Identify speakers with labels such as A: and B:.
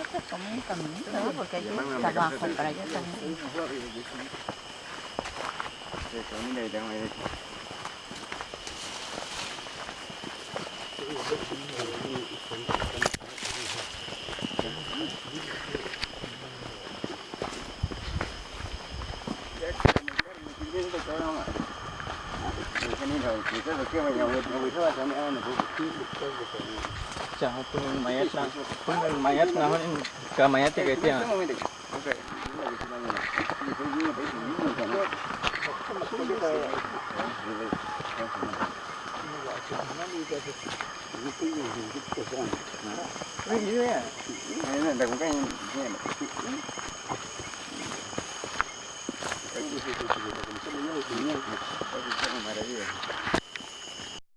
A: Esto
B: es como un caminito, ¿no? Porque hay que abajo para allá también.
C: Se camina y tengo derecho. cái cái không ạ cho nên rồi chỉ có kia mà nhiều người người thua cho mẹ em là cũng
A: chả tôi máy đang không máy ép nào nên cả cái tiền.
C: 동네 를.